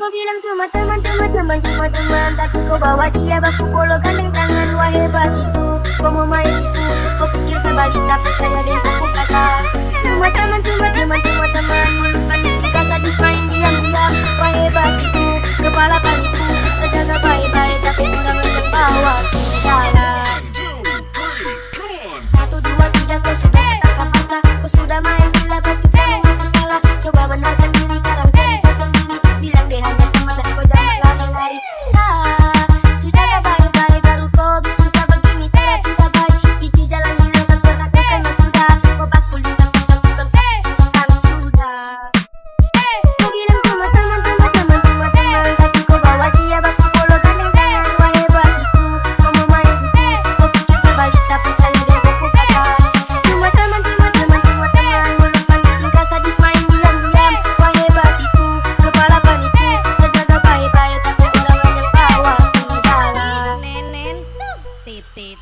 Kau bilang cuma teman-teman, teman-teman, Tapi kau bawa dia baku polo gandeng tangan. Wah hebat itu, kau mau main itu? Kau pikir sebalik tapi saya dan aku kata. Cuma teman-teman, teman-teman, teman Bukan kita sadis main diam-diam Wah hebat titit.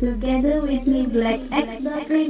Together with me, Black X Black Free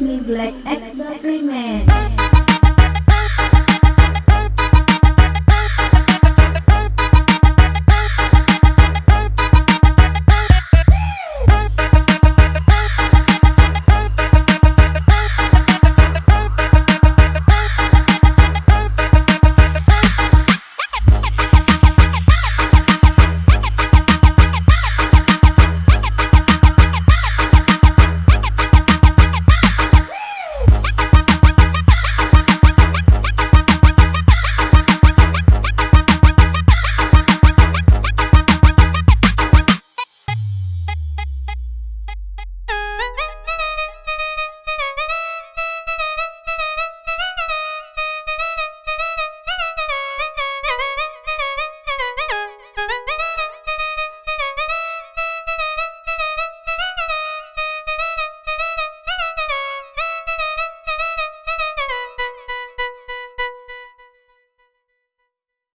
Me, black ex-boyfriend man.